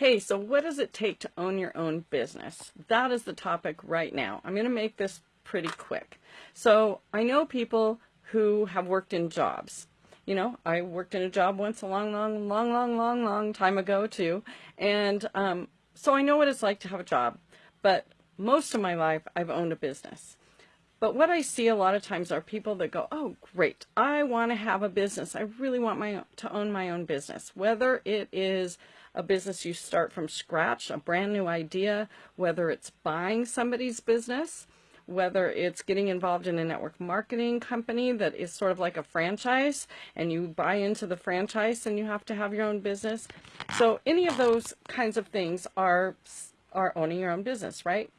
Hey, so what does it take to own your own business? That is the topic right now. I'm going to make this pretty quick. So I know people who have worked in jobs. You know, I worked in a job once a long, long, long, long, long, long time ago too. And um, so I know what it's like to have a job. But most of my life, I've owned a business. But what I see a lot of times are people that go, oh, great, I want to have a business. I really want my to own my own business. Whether it is a business you start from scratch, a brand new idea, whether it's buying somebody's business, whether it's getting involved in a network marketing company that is sort of like a franchise and you buy into the franchise and you have to have your own business. So any of those kinds of things are are owning your own business, right?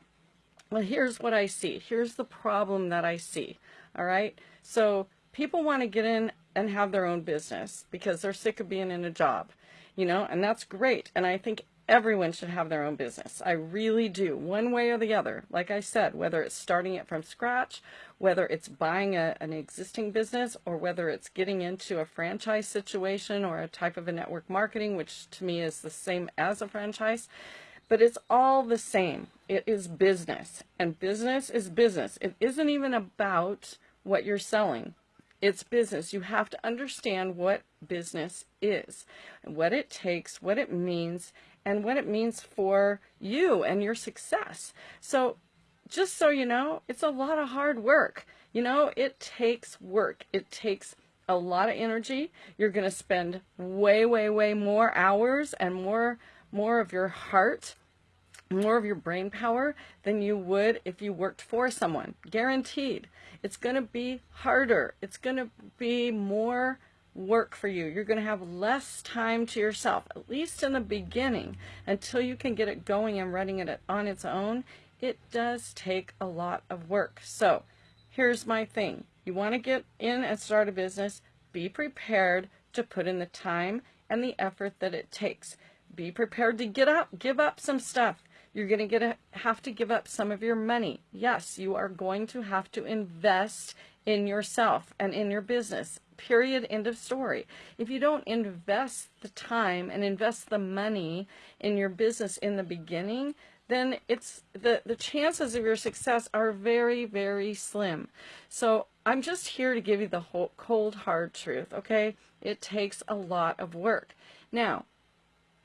Well, here's what I see. Here's the problem that I see. All right. So people want to get in and have their own business because they're sick of being in a job, you know, and that's great. And I think everyone should have their own business. I really do, one way or the other. Like I said, whether it's starting it from scratch, whether it's buying a, an existing business, or whether it's getting into a franchise situation or a type of a network marketing, which to me is the same as a franchise. But it's all the same. It is business, and business is business. It isn't even about what you're selling. It's business. You have to understand what business is, what it takes, what it means, and what it means for you and your success. So just so you know, it's a lot of hard work. You know, it takes work. It takes a lot of energy. You're going to spend way, way, way more hours and more, more of your heart more of your brain power than you would if you worked for someone. Guaranteed. It's going to be harder. It's going to be more work for you. You're going to have less time to yourself, at least in the beginning, until you can get it going and running it on its own. It does take a lot of work. So here's my thing. You want to get in and start a business, be prepared to put in the time and the effort that it takes. Be prepared to get up, give up some stuff. You're going to get a, have to give up some of your money. Yes, you are going to have to invest in yourself and in your business. Period. End of story. If you don't invest the time and invest the money in your business in the beginning, then it's the, the chances of your success are very, very slim. So I'm just here to give you the whole cold, hard truth, okay? It takes a lot of work. Now,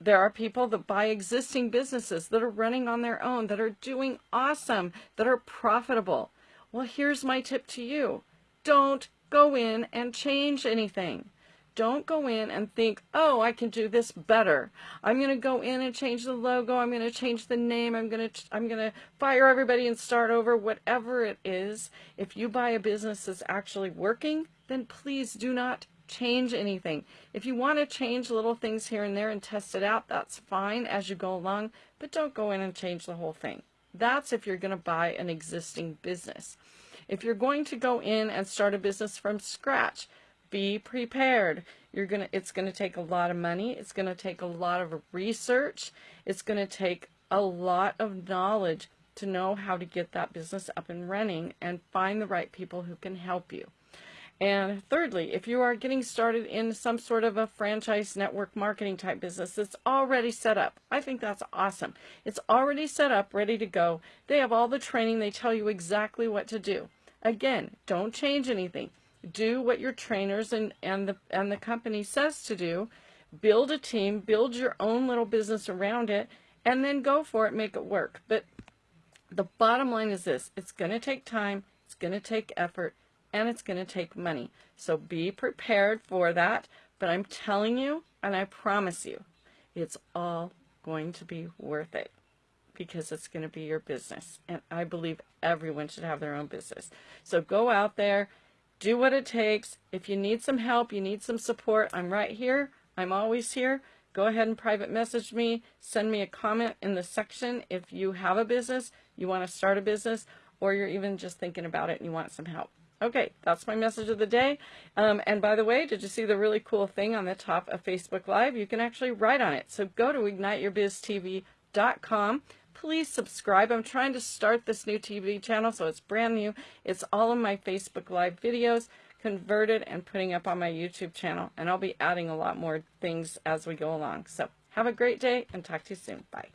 there are people that buy existing businesses that are running on their own, that are doing awesome, that are profitable. Well, here's my tip to you. Don't go in and change anything. Don't go in and think, oh, I can do this better. I'm going to go in and change the logo. I'm going to change the name. I'm going to, I'm going to fire everybody and start over, whatever it is. If you buy a business that's actually working, then please do not change anything. If you want to change little things here and there and test it out, that's fine as you go along, but don't go in and change the whole thing. That's if you're going to buy an existing business. If you're going to go in and start a business from scratch, be prepared. You're to it's going to take a lot of money, it's going to take a lot of research, it's going to take a lot of knowledge to know how to get that business up and running and find the right people who can help you. And thirdly, if you are getting started in some sort of a franchise network marketing type business that's already set up, I think that's awesome. It's already set up, ready to go. They have all the training. They tell you exactly what to do. Again, don't change anything. Do what your trainers and, and, the, and the company says to do. Build a team, build your own little business around it, and then go for it, make it work. But the bottom line is this, it's going to take time, it's going to take effort, and it's going to take money. So be prepared for that. But I'm telling you, and I promise you, it's all going to be worth it because it's going to be your business. And I believe everyone should have their own business. So go out there, do what it takes. If you need some help, you need some support, I'm right here. I'm always here. Go ahead and private message me. Send me a comment in the section if you have a business, you want to start a business, or you're even just thinking about it and you want some help. Okay, that's my message of the day. Um, and by the way, did you see the really cool thing on the top of Facebook Live? You can actually write on it. So go to igniteyourbiztv.com. Please subscribe. I'm trying to start this new TV channel, so it's brand new. It's all of my Facebook Live videos converted and putting up on my YouTube channel. And I'll be adding a lot more things as we go along. So Have a great day and talk to you soon. Bye.